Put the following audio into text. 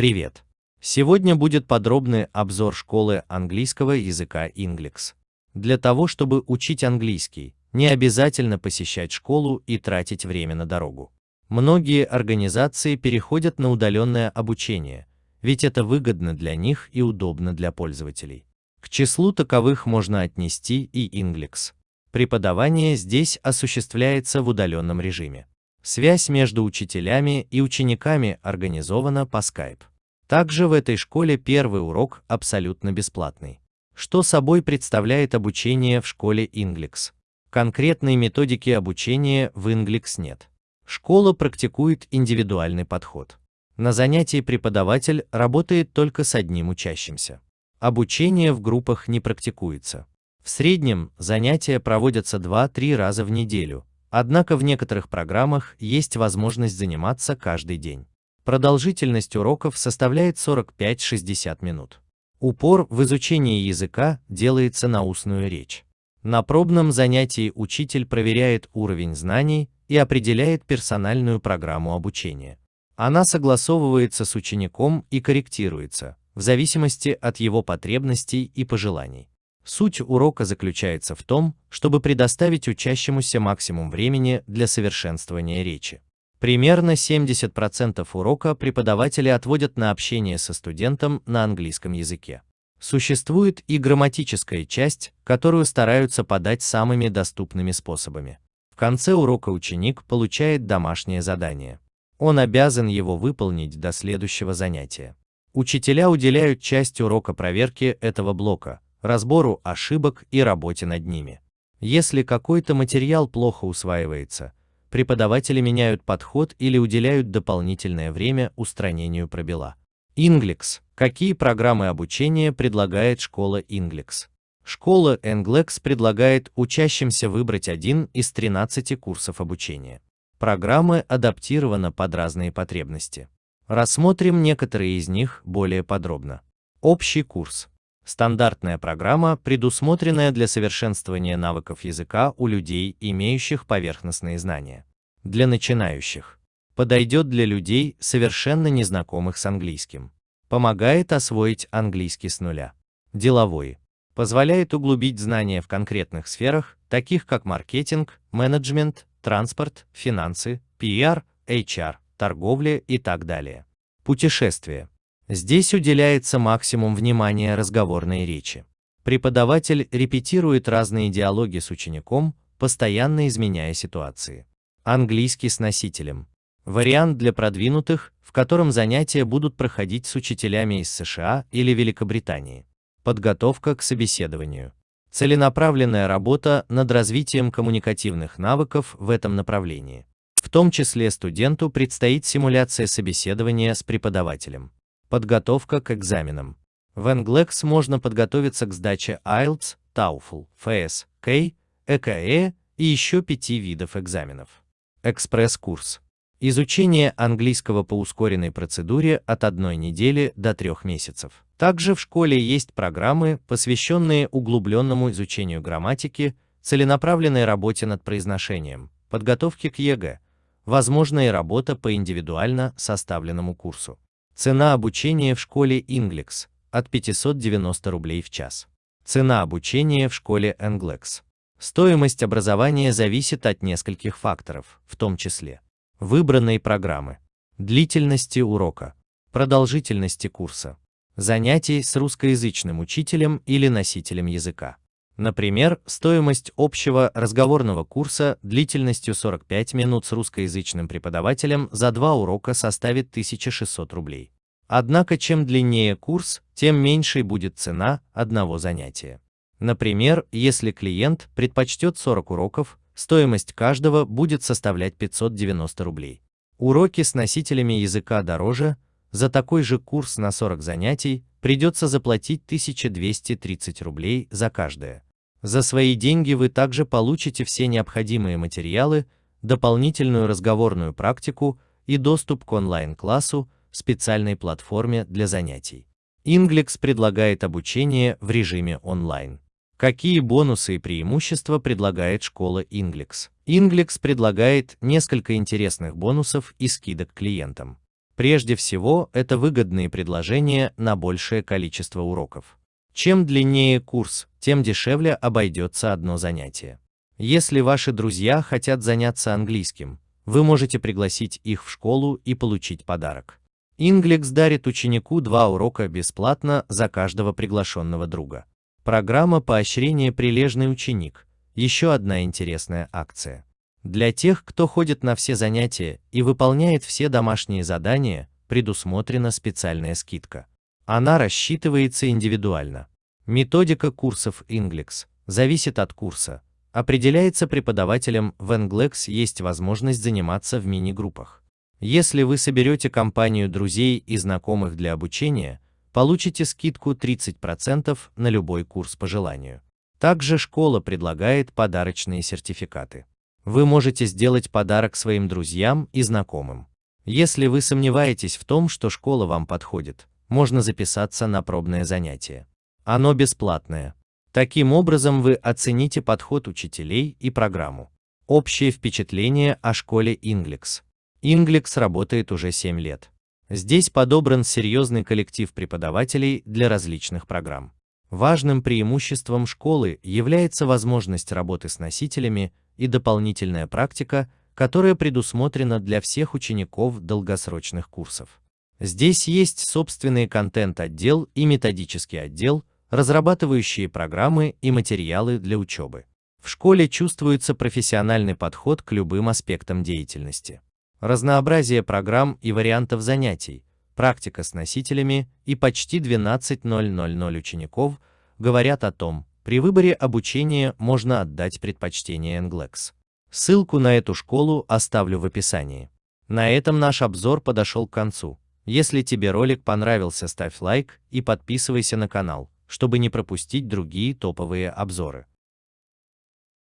Привет! Сегодня будет подробный обзор школы английского языка Inglix. Для того, чтобы учить английский, не обязательно посещать школу и тратить время на дорогу. Многие организации переходят на удаленное обучение, ведь это выгодно для них и удобно для пользователей. К числу таковых можно отнести и Inglix. Преподавание здесь осуществляется в удаленном режиме. Связь между учителями и учениками организована по Skype. Также в этой школе первый урок абсолютно бесплатный. Что собой представляет обучение в школе Inglix? Конкретной методики обучения в Inglix нет. Школа практикует индивидуальный подход. На занятии преподаватель работает только с одним учащимся. Обучение в группах не практикуется. В среднем занятия проводятся 2-3 раза в неделю, однако в некоторых программах есть возможность заниматься каждый день. Продолжительность уроков составляет 45-60 минут. Упор в изучении языка делается на устную речь. На пробном занятии учитель проверяет уровень знаний и определяет персональную программу обучения. Она согласовывается с учеником и корректируется, в зависимости от его потребностей и пожеланий. Суть урока заключается в том, чтобы предоставить учащемуся максимум времени для совершенствования речи. Примерно 70% урока преподаватели отводят на общение со студентом на английском языке. Существует и грамматическая часть, которую стараются подать самыми доступными способами. В конце урока ученик получает домашнее задание. Он обязан его выполнить до следующего занятия. Учителя уделяют часть урока проверке этого блока, разбору ошибок и работе над ними. Если какой-то материал плохо усваивается, преподаватели меняют подход или уделяют дополнительное время устранению пробела. Inglix. Какие программы обучения предлагает школа Inglix? Школа Englex предлагает учащимся выбрать один из 13 курсов обучения. Программы адаптированы под разные потребности. Рассмотрим некоторые из них более подробно. Общий курс. Стандартная программа, предусмотренная для совершенствования навыков языка у людей, имеющих поверхностные знания. Для начинающих. Подойдет для людей, совершенно незнакомых с английским. Помогает освоить английский с нуля. Деловой. Позволяет углубить знания в конкретных сферах, таких как маркетинг, менеджмент, транспорт, финансы, PR, HR, торговля и так далее. Путешествие. Здесь уделяется максимум внимания разговорной речи. Преподаватель репетирует разные диалоги с учеником, постоянно изменяя ситуации. Английский с носителем. Вариант для продвинутых, в котором занятия будут проходить с учителями из США или Великобритании. Подготовка к собеседованию. Целенаправленная работа над развитием коммуникативных навыков в этом направлении. В том числе студенту предстоит симуляция собеседования с преподавателем. Подготовка к экзаменам. В Englex можно подготовиться к сдаче IELTS, TOEFL, FCE, CAE и еще пяти видов экзаменов. Экспресс-курс. Изучение английского по ускоренной процедуре от одной недели до трех месяцев. Также в школе есть программы, посвященные углубленному изучению грамматики, целенаправленной работе над произношением, подготовке к ЕГЭ, возможна и работа по индивидуально составленному курсу. Цена обучения в школе Inglix от 590 рублей в час. Цена обучения в школе Englex. Стоимость образования зависит от нескольких факторов, в том числе выбранной программы, длительности урока, продолжительности курса, занятий с русскоязычным учителем или носителем языка, Например, стоимость общего разговорного курса длительностью 45 минут с русскоязычным преподавателем за два урока составит 1600 рублей. Однако чем длиннее курс, тем меньшей будет цена одного занятия. Например, если клиент предпочтет 40 уроков, стоимость каждого будет составлять 590 рублей. Уроки с носителями языка дороже, за такой же курс на 40 занятий придется заплатить 1230 рублей за каждое. За свои деньги вы также получите все необходимые материалы, дополнительную разговорную практику и доступ к онлайн-классу, специальной платформе для занятий. Inglix предлагает обучение в режиме онлайн. Какие бонусы и преимущества предлагает школа Inglix? Inglix предлагает несколько интересных бонусов и скидок клиентам. Прежде всего, это выгодные предложения на большее количество уроков. Чем длиннее курс, тем дешевле обойдется одно занятие. Если ваши друзья хотят заняться английским, вы можете пригласить их в школу и получить подарок. Inglex дарит ученику два урока бесплатно за каждого приглашенного друга. Программа поощрения «Прилежный ученик» – еще одна интересная акция. Для тех, кто ходит на все занятия и выполняет все домашние задания, предусмотрена специальная скидка. Она рассчитывается индивидуально. Методика курсов Inglex зависит от курса. Определяется преподавателем в Inglex есть возможность заниматься в мини-группах. Если вы соберете компанию друзей и знакомых для обучения, получите скидку 30% на любой курс по желанию. Также школа предлагает подарочные сертификаты вы можете сделать подарок своим друзьям и знакомым. Если вы сомневаетесь в том, что школа вам подходит, можно записаться на пробное занятие. Оно бесплатное. Таким образом вы оцените подход учителей и программу. Общее впечатление о школе Inglex. Inglex работает уже 7 лет. Здесь подобран серьезный коллектив преподавателей для различных программ. Важным преимуществом школы является возможность работы с носителями и дополнительная практика, которая предусмотрена для всех учеников долгосрочных курсов. Здесь есть собственный контент-отдел и методический отдел, разрабатывающие программы и материалы для учебы. В школе чувствуется профессиональный подход к любым аспектам деятельности. Разнообразие программ и вариантов занятий, практика с носителями и почти 12.000 учеников говорят о том, при выборе обучения можно отдать предпочтение NGLEX. Ссылку на эту школу оставлю в описании. На этом наш обзор подошел к концу. Если тебе ролик понравился, ставь лайк и подписывайся на канал, чтобы не пропустить другие топовые обзоры.